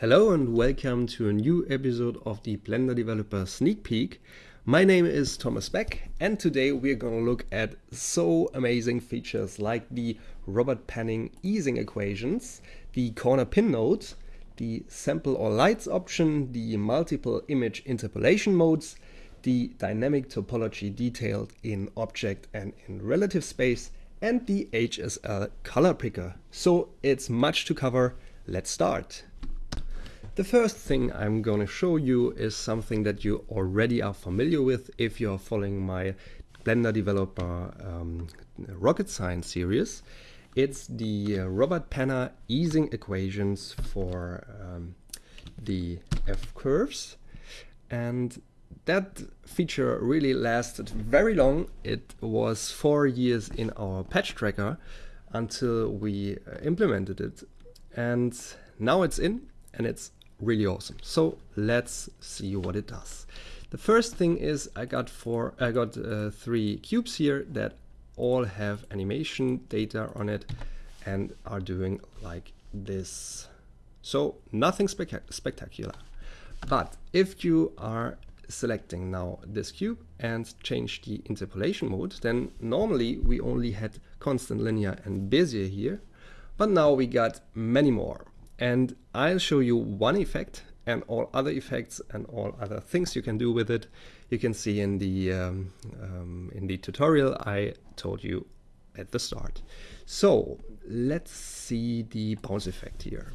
Hello and welcome to a new episode of the Blender Developer Sneak Peek. My name is Thomas Beck and today we're going to look at so amazing features like the Robert Penner easing equations, the corner pin node, the sample all lights option, the multiple image interpolation modes, the dynamic topology detailed in object and in relative space, and the HSL color picker. So it's much to cover. Let's start. The first thing I'm going to show you is something that you already are familiar with if you're following my Blender Developer um, Rocket Science series. It's the uh, Robert Penner easing equations for um, the F-curves. And that feature really lasted very long. It was four years in our patch tracker until we uh, implemented it. And now it's in and it's really awesome. So let's see what it does. The first thing is I got four, I got uh, three cubes here that all have animation data on it and are doing like this. So nothing spectacular. But if you are selecting now this cube and change the interpolation mode, then normally we only had constant linear and Bezier here, but now we got many more. And I'll show you one effect and all other effects and all other things you can do with it. You can see in the, um, um, in the tutorial I told you at the start. So let's see the bounce effect here.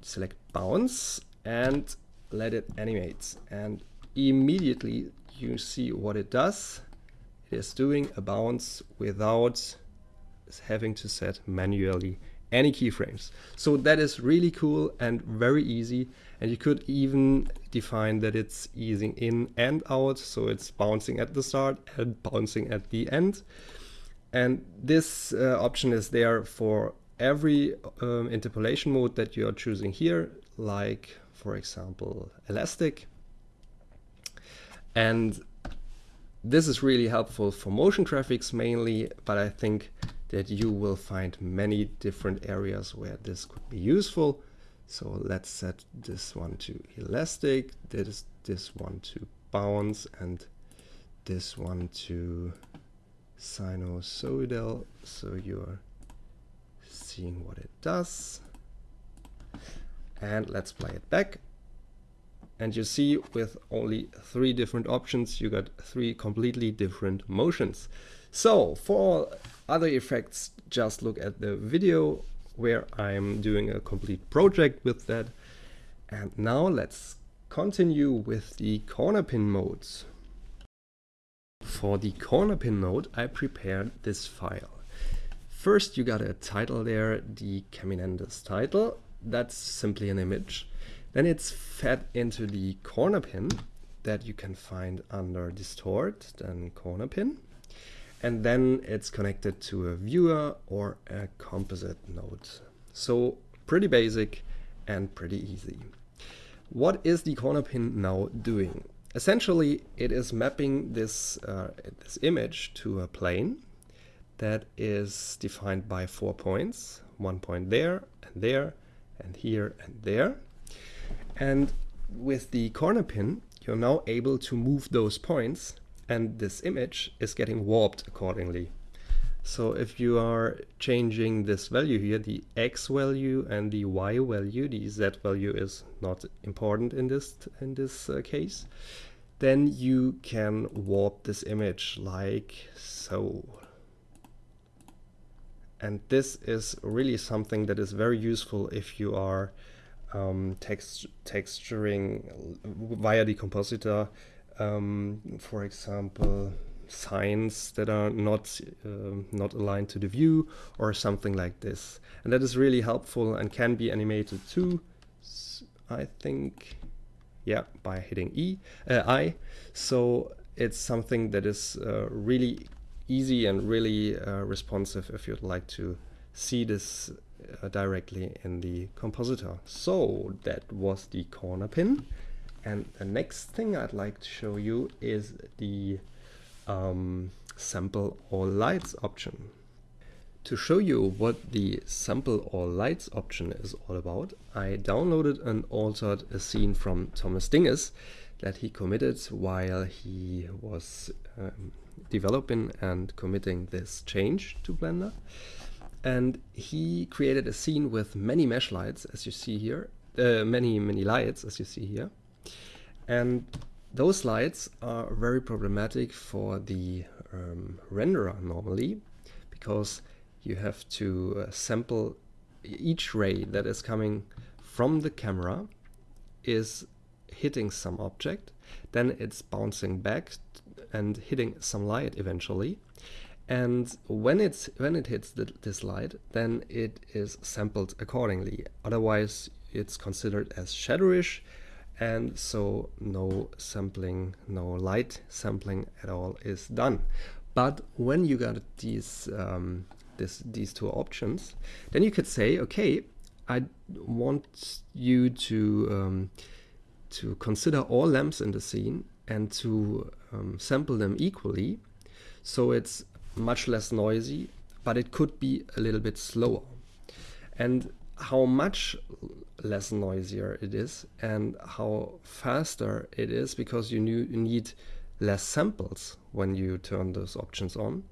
Select bounce and let it animate. And immediately you see what it does. It is doing a bounce without having to set manually any keyframes. So that is really cool and very easy. And you could even define that it's easing in and out. So it's bouncing at the start and bouncing at the end. And this uh, option is there for every um, interpolation mode that you are choosing here, like for example, elastic. And this is really helpful for motion graphics mainly, but I think that you will find many different areas where this could be useful. So let's set this one to elastic, this, this one to bounce, and this one to sinusoidal. So you're seeing what it does. And let's play it back. And you see with only three different options, you got three completely different motions. So for other effects, just look at the video where I'm doing a complete project with that. And now let's continue with the corner pin modes. For the corner pin node, I prepared this file. First, you got a title there, the Caminandes title. That's simply an image. Then it's fed into the corner pin that you can find under distort, then corner pin and then it's connected to a viewer or a composite node. So pretty basic and pretty easy. What is the corner pin now doing? Essentially, it is mapping this, uh, this image to a plane that is defined by four points, one point there and there and here and there. And with the corner pin, you're now able to move those points and this image is getting warped accordingly. So if you are changing this value here, the x value and the y value, the z value is not important in this in this uh, case, then you can warp this image like so. And this is really something that is very useful if you are um, text texturing via the compositor um, for example, signs that are not uh, not aligned to the view or something like this. And that is really helpful and can be animated too. I think, yeah, by hitting E, uh, I. So it's something that is uh, really easy and really uh, responsive if you'd like to see this uh, directly in the compositor. So that was the corner pin. And the next thing I'd like to show you is the um, sample all lights option. To show you what the sample all lights option is all about, I downloaded and altered a scene from Thomas Dinges that he committed while he was um, developing and committing this change to Blender. And he created a scene with many mesh lights, as you see here, uh, many, many lights, as you see here. And those lights are very problematic for the um, renderer normally, because you have to uh, sample each ray that is coming from the camera is hitting some object, then it's bouncing back and hitting some light eventually. And when it's when it hits the, this light, then it is sampled accordingly. Otherwise, it's considered as shadowish, and so no sampling, no light sampling at all is done. But when you got these um, this, these two options, then you could say, okay, I want you to um, to consider all lamps in the scene and to um, sample them equally, so it's much less noisy, but it could be a little bit slower. And how much less noisier it is and how faster it is because you need less samples when you turn those options on.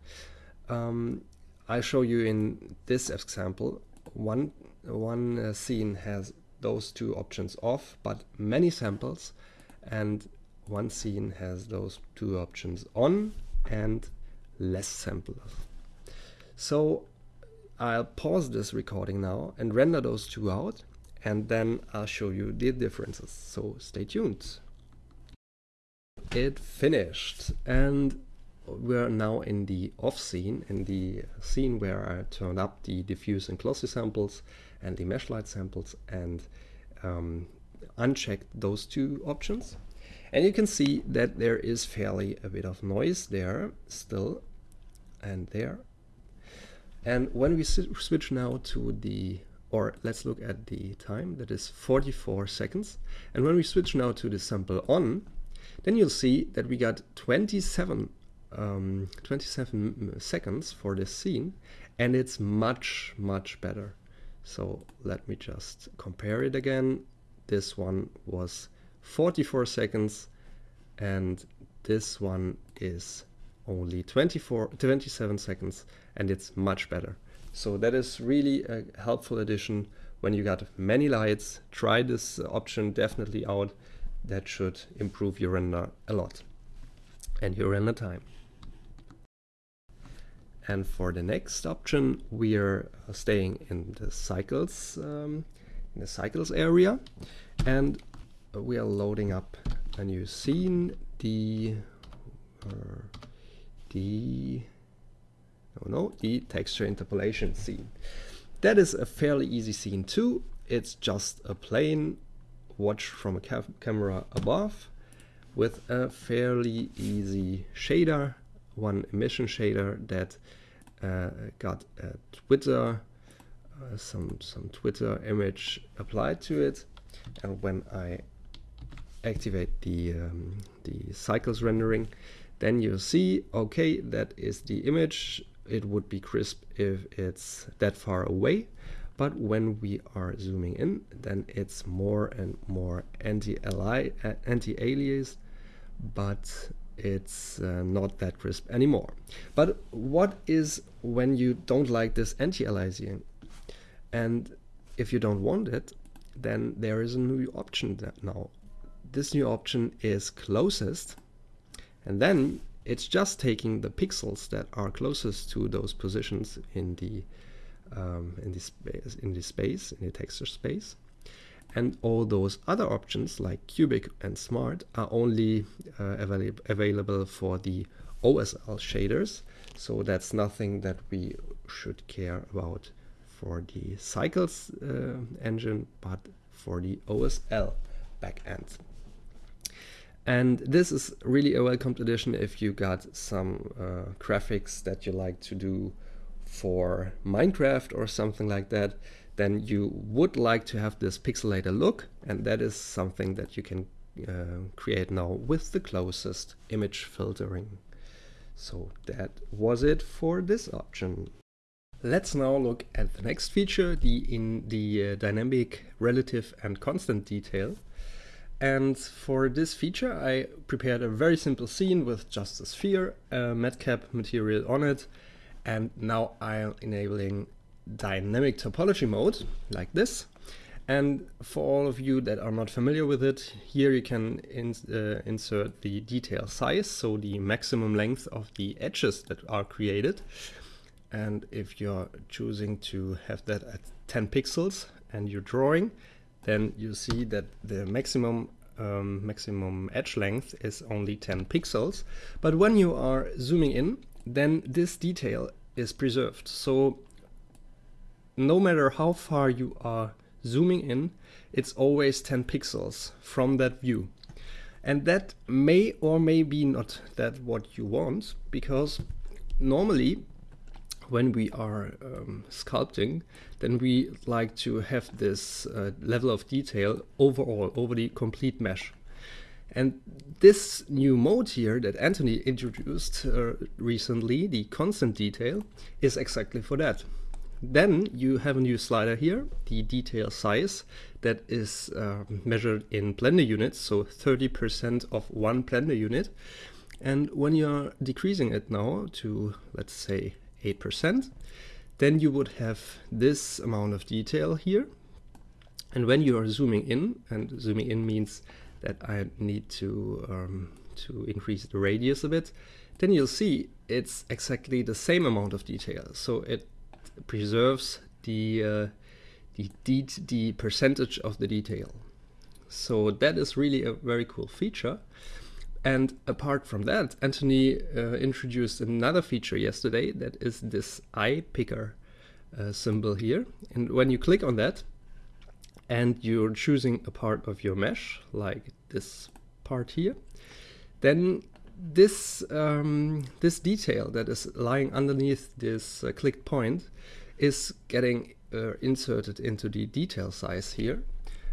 Um, I show you in this example, one, one uh, scene has those two options off, but many samples, and one scene has those two options on and less samples. So I'll pause this recording now and render those two out, and then I'll show you the differences. So stay tuned. It finished, and we're now in the off scene, in the scene where I turned up the diffuse and glossy samples and the mesh light samples and um, unchecked those two options. And you can see that there is fairly a bit of noise there still and there. And when we switch now to the, or let's look at the time, that is 44 seconds. And when we switch now to the sample on, then you'll see that we got 27 um, 27 seconds for this scene and it's much much better so let me just compare it again this one was 44 seconds and this one is only 24 27 seconds and it's much better. So that is really a helpful addition. When you got many lights try this option definitely out. That should improve your render a lot. And your render time. And for the next option, we are staying in the cycles, um, in the cycles area, and we are loading up a new scene. The uh, the oh no, the texture interpolation scene. That is a fairly easy scene too. It's just a plane watch from a ca camera above with a fairly easy shader, one emission shader that uh, got a Twitter, uh, some some Twitter image applied to it, and when I activate the um, the cycles rendering, then you see okay that is the image. It would be crisp if it's that far away, but when we are zooming in, then it's more and more anti-alias, anti-alias, but it's uh, not that crisp anymore. But what is when you don't like this anti-aliasing? And if you don't want it, then there is a new option now. This new option is closest, and then it's just taking the pixels that are closest to those positions in the um, in this space, in this space, in the texture space, and all those other options like cubic and smart are only uh, avail available for the OSL shaders. So that's nothing that we should care about for the cycles uh, engine but for the OSL backend and this is really a welcomed addition if you got some uh, graphics that you like to do for Minecraft or something like that then you would like to have this pixelated look and that is something that you can uh, create now with the closest image filtering. So that was it for this option. Let's now look at the next feature, the in the uh, dynamic relative and constant detail. And for this feature, I prepared a very simple scene with just a sphere, a matcap material on it, and now I'm enabling dynamic topology mode like this. And for all of you that are not familiar with it, here you can uh, insert the detail size, so the maximum length of the edges that are created and if you're choosing to have that at 10 pixels and you're drawing then you see that the maximum um, maximum edge length is only 10 pixels. But when you are zooming in then this detail is preserved. So no matter how far you are zooming in it's always 10 pixels from that view. And that may or may be not that what you want because normally when we are um, sculpting, then we like to have this uh, level of detail overall, over the complete mesh. And this new mode here that Anthony introduced uh, recently, the constant detail, is exactly for that. Then you have a new slider here, the detail size, that is uh, measured in Blender units, so 30% of one Blender unit. And when you're decreasing it now to, let's say, 8%, then you would have this amount of detail here. And when you are zooming in, and zooming in means that I need to, um, to increase the radius a bit, then you'll see it's exactly the same amount of detail. So it preserves the, uh, the, the percentage of the detail. So that is really a very cool feature. And apart from that, Anthony uh, introduced another feature yesterday that is this eye picker uh, symbol here. And when you click on that and you're choosing a part of your mesh, like this part here, then this, um, this detail that is lying underneath this uh, clicked point is getting uh, inserted into the detail size here.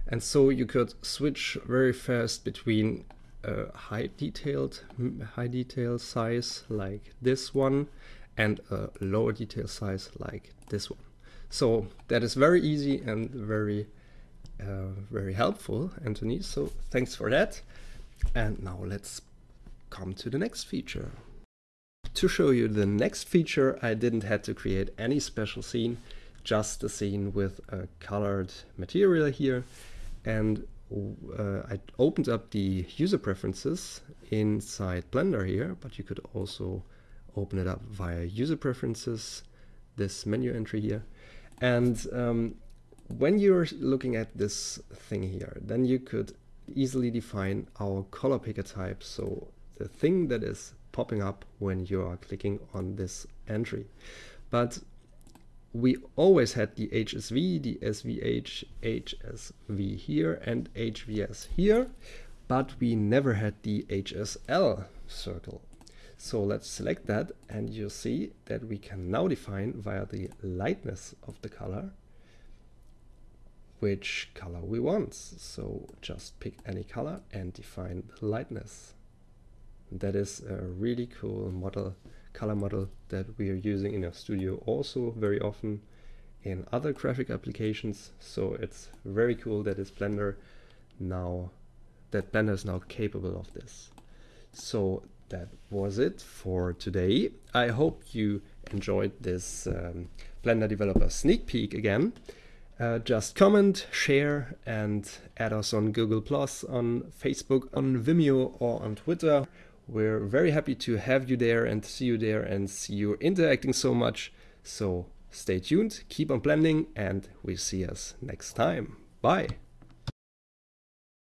And so you could switch very fast between a high detailed high detail size like this one and a lower detail size like this one. So that is very easy and very uh, very helpful, Anthony. So thanks for that. And now let's come to the next feature. To show you the next feature, I didn't have to create any special scene, just a scene with a colored material here. And uh, I opened up the user preferences inside Blender here, but you could also open it up via user preferences, this menu entry here. And um, when you're looking at this thing here, then you could easily define our color picker type. So the thing that is popping up when you are clicking on this entry. But we always had the HSV, the SVH, HSV here and HVS here, but we never had the HSL circle. So let's select that and you see that we can now define via the lightness of the color which color we want. So just pick any color and define the lightness. That is a really cool model color model that we are using in our studio also very often in other graphic applications. So it's very cool that is Blender now that Blender is now capable of this. So that was it for today. I hope you enjoyed this um, Blender developer sneak peek again. Uh, just comment, share, and add us on Google Plus, on Facebook, on Vimeo, or on Twitter. We're very happy to have you there and see you there and see you interacting so much. So stay tuned, keep on blending, and we see us next time. Bye.